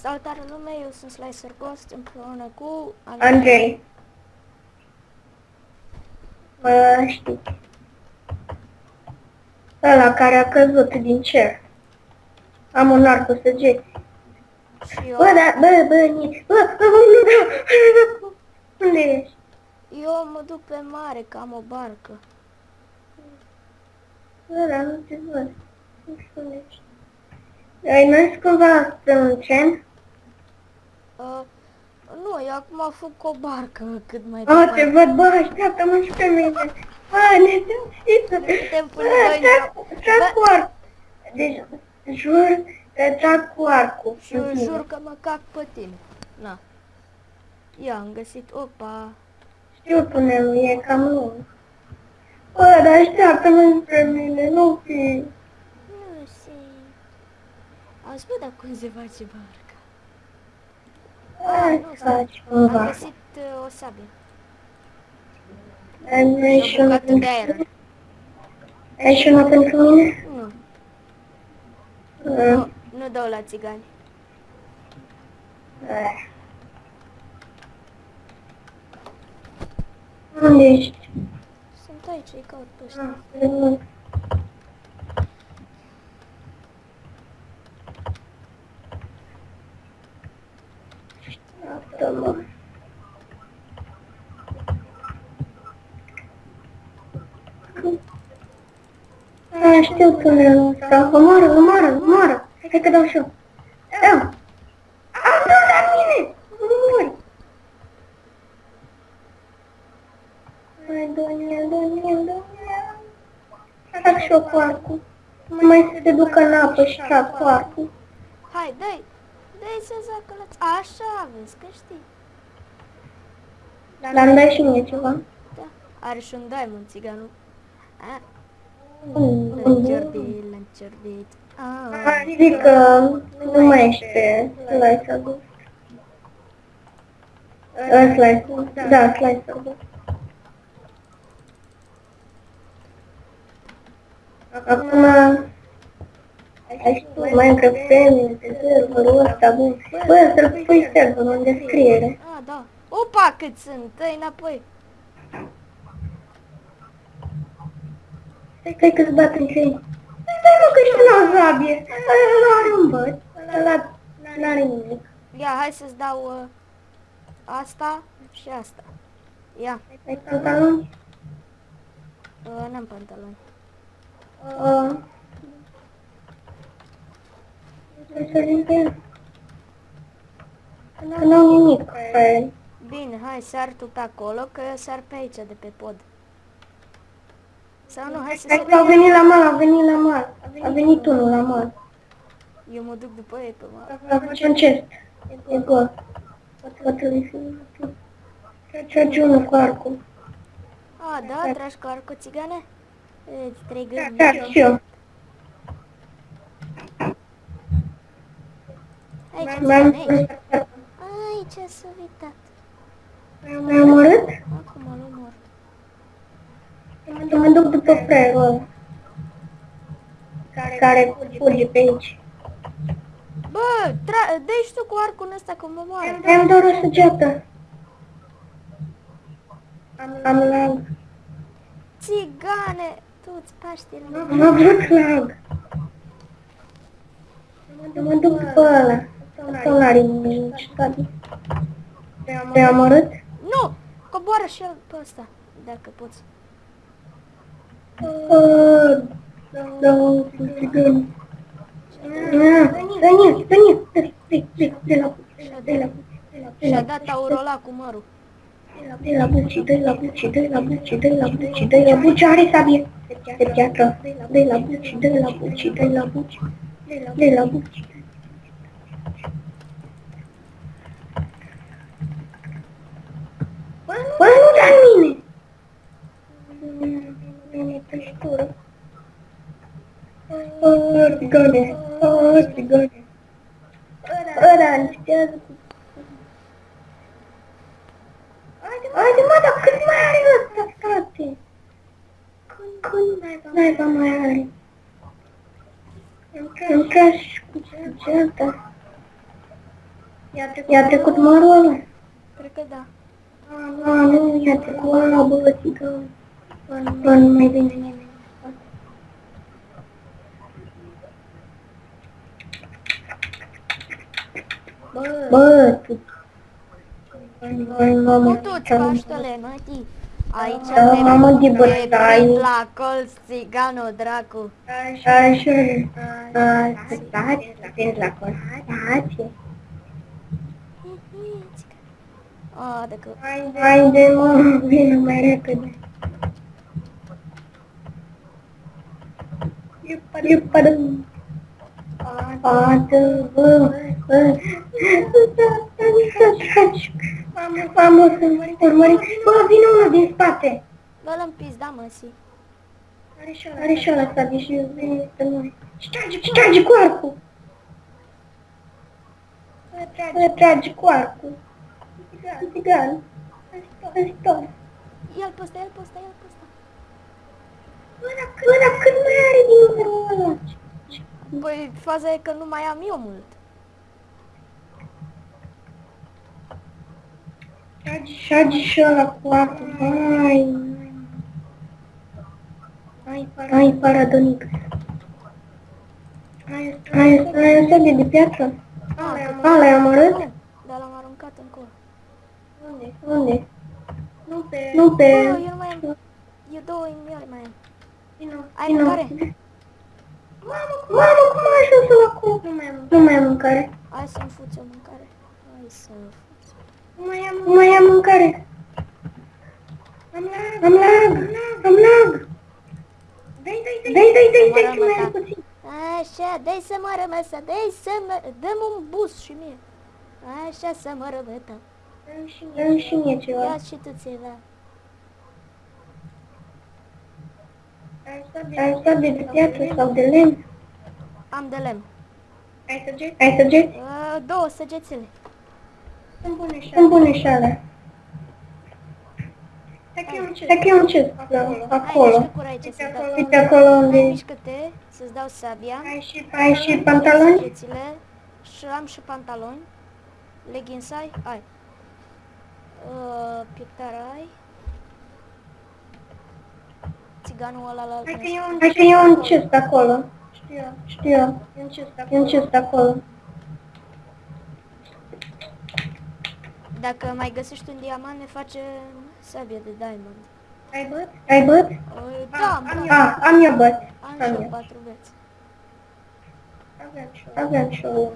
Salutare lume, eu sunt Slicer Ghost împreună cu Andrei. Mă știu. Ăla care a căzut din cer. Am un arc cu săgeți. Și eu, Bă, da, bă, bă, ni- bă, bă, bă, nu da. Unde ești? eu mă duc pe mare, că am o barcă. Bă, da, nu te văd. Nu știu unde ești. Ai mers cumva spre un tren? Uh, nu, eu acum fug cu o barcă cât mai A, te departe. văd, bă, așteaptă-mă și pe mine. Bă, ne dăm Ne putem Bă, pune doi trag, în- trag Bă. cu arc. Deci, jur că trag cu arcul. Și eu jur că mă cac pe tine. Na. Ia, am găsit, opa. Știu, pune e cam lung. Bă, dar așteaptă-mă spre mine, nu fi. Nu se... Auzi, bă, dar cum se face barca? Cumva. Am găsit o sabie. Ai Și și o una bucată de aer. Ai și una pentru mine? Nu, nu, nu dau la țigani. Unde ești? Sunt aici, îi caut pe ăștia. Ah, nu. Așteaptă-mă. Ah, știu tunelul ăsta. Omoară, omoară, omoară. Hai că dau și eu. Dau. Am dat la mine. Mori. Hai, Daniel, Daniel, Daniel. Trag și eu cu arcul. Mai să te ducă în apă și trag cu arcul. Hai, dai! Dai să zacălăți. Așa, vezi că știi. Dar îmi dai și mie ceva. Da. Are și un diamond țiganul. A, Mm. Lănciordit, lănciordit. Ah. Adică nu mai ești slicer ghost. Uh, slicer, da, slicer ghost. Acum, ai știu, Minecraft Family, pe serverul ăsta, bă, bă, să-l pui serverul în descriere. Ah, da. Opa, cât sunt! Dă-i înapoi. Stai că-ți bat în cei. Stai mă, că și n-au zabie. Ăla are un băt, ăla n-are nimic. Ia, hai să-ți dau uh, asta și asta. Ia, Ai pantaloni? uh, n-am pantaloni. Uh, să sărim pe el. Că n-au nimic pe el. Bine, hai, sar tu pe acolo, că eu sar pe aici de pe pod. Sau nu, hai să Hai că au sărim. venit la mal, au venit la mal. A venit unul la mal. Eu mă duc după ei pe mare. A face un chest. E gol. Poate-l fi. Trage unul cu arcul. A, da, tragi cu arcul țigane? Îți trei gândi. Da, și eu. Aici, M-am țigane, aici. Aici s-a uitat. M-ai omorât? Acum îl omor. Mă duc după fraierul ăla. Care fuge pe aici. Bă, tra- dă și tu cu arcul ăsta că mă moară. Am doar o săgeată. Am lag. Țigane, tu îți paști în Am avut lag. Mă duc după ăla. Sau n-are nici stabil. Te-ai omorât? Nu! Coboară și el pe ăsta, dacă poți. Uh, Da, un țigan. Ah, Daniel, Daniel, dă-i, dă-i, dă-i, dă-i la buci, dă-i la buci, dă-i la buci, Și-a dat aurola cu mărul. dă-i la buci, dă-i la buci, dă-i la buci, dă-i la buci, dă-i la buci, are sabie de piatră, dă-i la buci, dă-i la buci, dă-i la buci, dă-i la buci. Bă, nu da mine! Mine tăștură. Ah, țigane, ah, țigane. Ăla încetează cu... Haide mă, dar cât mai are ăsta, frate? Când naiba mai are? Am tras și cu săgeata. I-a trecut mărul ăla? Cred că da. A, nu, i-a trecut ăla, bă, țică. Bă, nu mai vine nimeni. Bă, tu... Băi, mamă, Cu toți Paștele, mătii. Aici Da, pe, mamă, de pe bătaie. prin la colț, țiganul, dracu. Așa, stați, stați la constație. A, dacă... Haide, mă, vină mai repede. Iupadă. Pată, bă, bă. Să tragi. Mamă, să urmări. Bă, vine unul din spate. Bă, l-am pizda, măsi. Are și ăla să vine și vine pe noi. Și trage, și trage cu arcul. Să trage cu arcul. Țigan. Ajutor. Ia-l pe ăsta, ia-l pe ăsta, ia-l pe ăsta. Bă, dar cât, bă, dar cât mai are din numărul ăla? Băi, faza e că nu mai am eu mult. Trage și ăla cu arcul. Hai. Hai, paradonic. Hai, hai, hai, o sabie de piatră. A, l-ai omorât? Nu, dar l-am aruncat încolo. Unde? Unde? Nu pe... Nu pe... Bă, eu nu mai am... Eu două inimioare mai am. Ai Vino. mâncare? Mamă, cum ai ajuns la acolo? Nu mai am Nu mai am mâncare. Hai să-mi fuți o mâncare. Hai să fuți. Nu mai am, nu mai am mâncare. Am lag. Am lag. Am lag. Dai, dai, dai, dai, dai, dai, dai, că mai am puțin. Așa, dai să mă rămăsă, dai să mă... Dă-mi un bus și mie. Așa să mă rămătă. Dă-mi și mie ceva. Ia și tu ceva. Ai sabie de piatră sau de lemn? Am de lemn. Ai săgeți? Ai săgeți? Uh, două săgețele. Sunt bune și Sunt bune și alea. Hai că e un cest Hai, acolo. mișcă cura aici să dau. Uite acolo Hai, unde mișcă-te, să-ți dau sabia. ai și pantaloni? Săgețile. Și am și pantaloni. Leggings ai? Ai. Uh, pieptar ai. Țiganul ăla la... Hai că e un cest acolo. Știu, știu. E un cest acolo. Dacă mai găsești un diamant, ne face sabie de diamond. Ai băt? Ai băt? Uh, da, am, am, Ah, am eu băt. am am și eu eu. patru veți. Aveam și eu.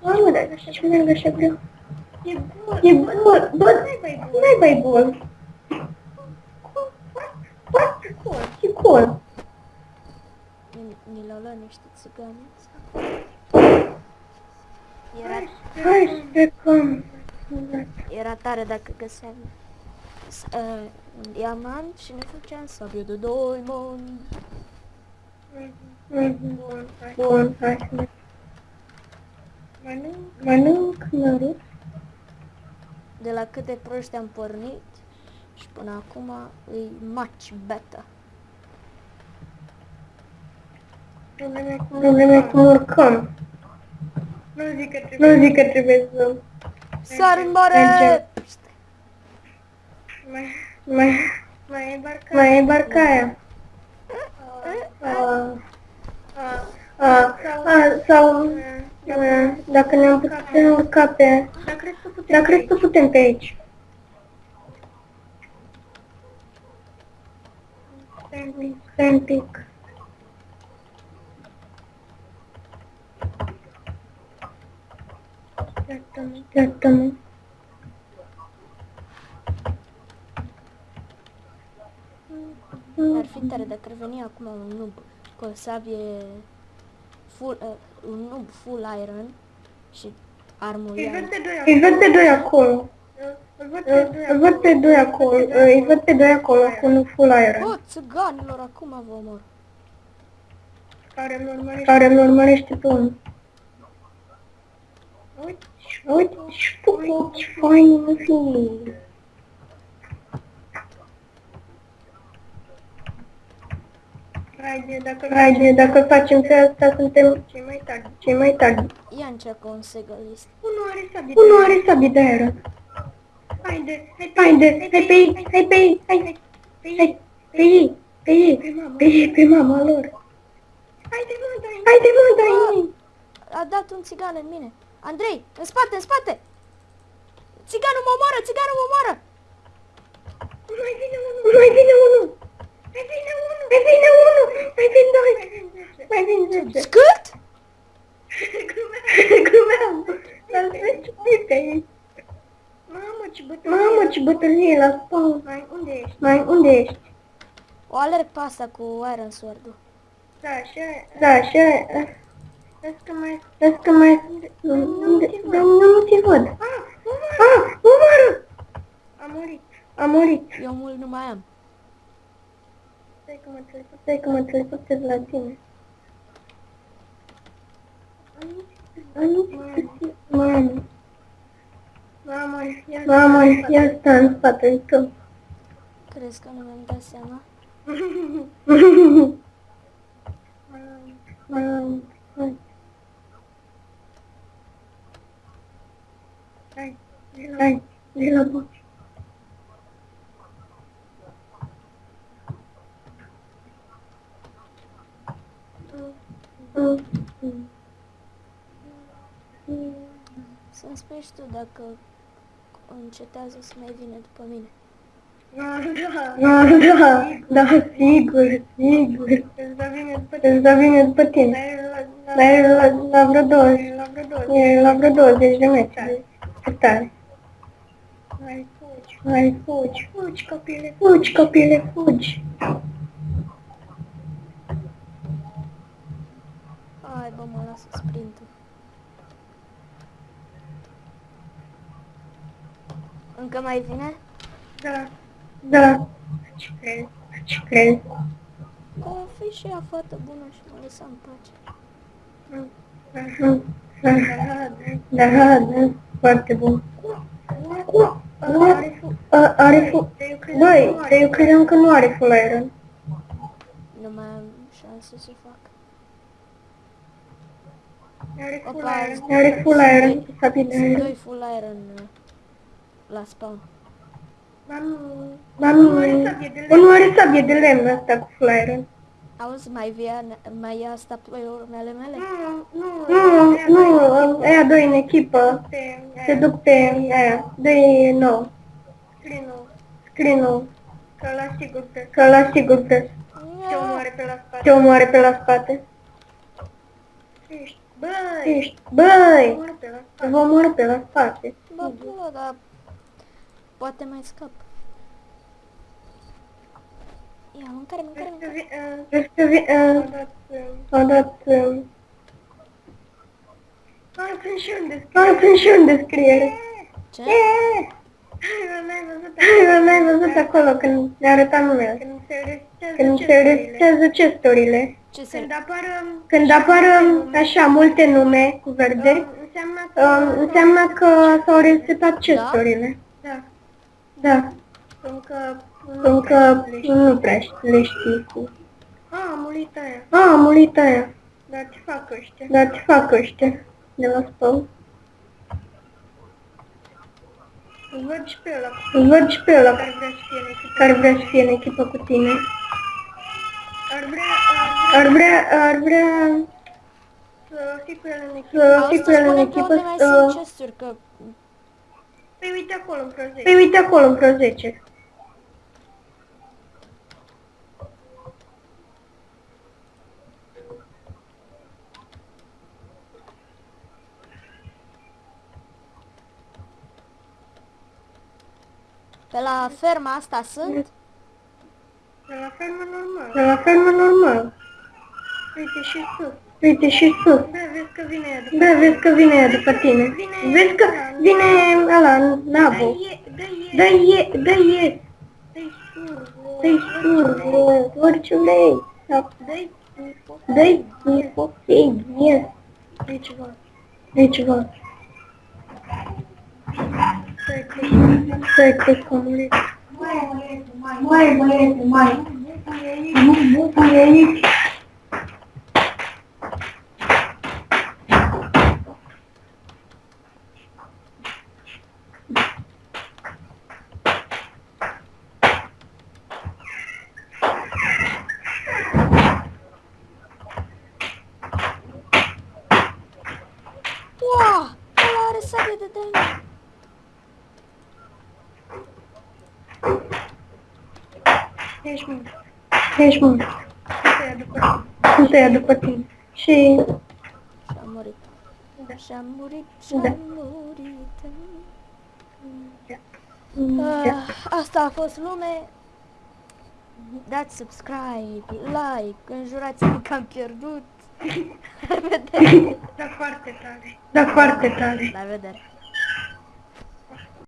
Mamă, dar ce merg așa greu? E bun, bă, n-ai bai bun. What? E cool. Ni, ni l-au luat niște țigani. Era, Hai să plecăm. era tare dacă găseam s- uh, un diamant și ne făceam sabie de diamond. Mhm. Bun, hai să mergem. Mănânc mărut. De la cât de proști am pornit și până acum e much better. Problema e cum urcăm. Nu zic că trebuie să... Sar în mare! Mergem. Mai... Mai e barca aia. A, a, a, sau... a, Dacă ne-am putea urca pe... Dar crezi că putem pe aici. Stai un pic. Iartă-mă. Ar fi tare dacă ar veni acum un noob cu o sabie full, uh, un noob full iron și armul iron. Îi văd pe doi acolo. Îi văd pe doi acolo. Îi văd pe doi acolo cu un full iron. Bă, țiganilor, acum vă omor. Care îmi urmărește pe unul. Uite, și tu, ce fain mă Haide, dacă, Haide, dacă facem pe asta, suntem cei mai tari. Cei mai tari. Ia încearcă un segalist. Unul are sabie Unul are sabie de aer. Haide, hai pe Haide, hai pe ei, hai pe ei, hai, hai, hai, pe ei, pe ei, pe ei, pe mama lor. Haide, mă, dai Haide, mă, dai A dat un țigan în mine. Andrei, în spate, în spate! Țiganul mă omoară, țiganul mă omoară! Mai vine unul, mai vine unul. Mai vine unul, mai vine unul, mai vin doi, mai vin zece. Scât? Glumeam, dar zece pe ei. Mamă, ce bătălie. Mamă, ce bătălie la spawn. Mai, unde ești? Mai, unde ești? O alerg pe asta cu Iron Sword-ul. Da, așa, da, așa. Vezi că mai, vezi că mai, unde, dar nu te văd. Ah, ah, omoară! A murit, a murit. Eu mult nu mai am. Stai că mă teleport, stai că mă teleportez la tine. Mamă. Mamă, ia Mamă, ia sta în spatele tău. Crezi că nu mi-am dat seama? Mamă, hai. Hai, hai, de la boci. Să-mi spui și tu dacă încetează să mai vină după mine. Da, da, da, sigur, sigur. Îți da bine după tine. Îți da bine după tine. Dar e la, la vreo 20, e la vreo 20 de metri. Ce tare. Hai, fugi, hai, fugi, fugi, copile, fugi, copile, fugi. Hai, bă, mă lasă sprintul. Încă mai vine? Da, da. Ce crezi, ce crezi? Că fi și ea fată bună și mă lăsa în pace. Da, da, da, foarte bun. A- Are fu... Băi, dar eu credeam că nu are full iron. Nu mai am șanse să fac. Are full Opa, iron. Are full iron. Sabine Sunt iron. doi full iron uh, la spawn. Mami, unul are sabie de lemn asta cu full iron. Auzi, mai via, mai ia asta pe urmele mele? Nu, nu, aia doi în echipă. Se duc pe aia. Dă-i nou. Screen-ul. Că la sigur pe. Că la sigur pe. Te omoare pe la spate. Te omoare pe la spate. Ești, băi! Ești, băi! Te vă omoară pe la spate. Bă, bă, dar poate mai scap. Ia, mâncare, mâncare, mâncare. Vezi că vi... Au dat... Ah, sunt și un descriere. Ah, sunt și un descriere. Ce? Yeah! Hai, n-ai văzut acolo când ne arăta numele. Când se resetează chesturile. Ce se... Când apară, când apară așa multe nume cu verde, um, înseamnă că s-au resetat chesturile. Da. Da. Încă, încă nu prea le știi cu... A, am murit aia. A, am murit aia. Dar ce fac ăștia? Dar ce fac ăștia de la spawn? Îl văd și pe ăla. Îl văd și pe ăla care vrea să fie în echipă, care vrea să fie în echipă cu tine. Ar vrea, ar vrea, ar vrea să fii cu el în echipă. Să fii Auzi, cu tu el în spune pe echipă. unde mai să- sunt chesturi, că... Păi uite acolo în vreo 10. Păi uite acolo în vreo 10. Pe la ferma asta sunt? De la fermă normal. De la fermă normal. Uite și sus. Uite și sus. Da, vezi că vine ea după Da, vezi că vine ea după tine. Vezi că vine ăla, Nabu. Dă-i, dă-i, dă-i sur, orciulei. Dă-i, dă-i, dă-i, yes. Dă-i ceva. Dă-i ceva. Stai că s-a murit. Mai, băieți, mai. Nu, nu, e aici. Wow! Ăla are sabie de daimon. Ești mult. Ești mult. Nu te ia după tine. Și... Și-a murit. Da. Și-a murit, Da. și-a murit. Da. Ah, asta a fost lume. Dați subscribe, like, înjurați-mă că am pierdut. La vedere. Da foarte tare. Da foarte tare. La vedere.